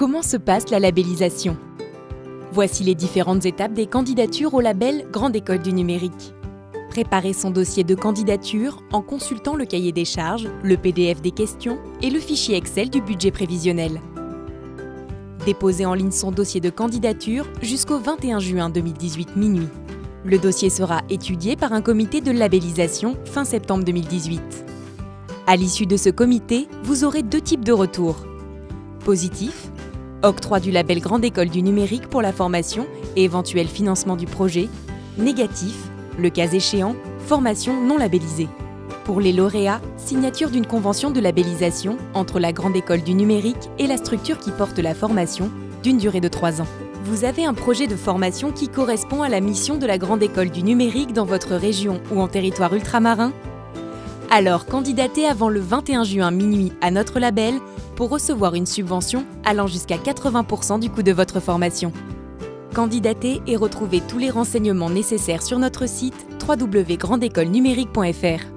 Comment se passe la labellisation? Voici les différentes étapes des candidatures au label Grande École du Numérique. Préparez son dossier de candidature en consultant le cahier des charges, le PDF des questions et le fichier Excel du budget prévisionnel. Déposez en ligne son dossier de candidature jusqu'au 21 juin 2018 minuit. Le dossier sera étudié par un comité de labellisation fin septembre 2018. À l'issue de ce comité, vous aurez deux types de retours. Positif, octroi du label Grande École du numérique pour la formation et éventuel financement du projet. Négatif, le cas échéant, formation non labellisée. Pour les lauréats, signature d'une convention de labellisation entre la Grande École du numérique et la structure qui porte la formation, d'une durée de 3 ans. Vous avez un projet de formation qui correspond à la mission de la Grande École du numérique dans votre région ou en territoire ultramarin? Alors candidatez avant le 21 juin minuit à notre label pour recevoir une subvention allant jusqu'à 80% du coût de votre formation. Candidatez et retrouvez tous les renseignements nécessaires sur notre site www.grandécolenumérique.fr.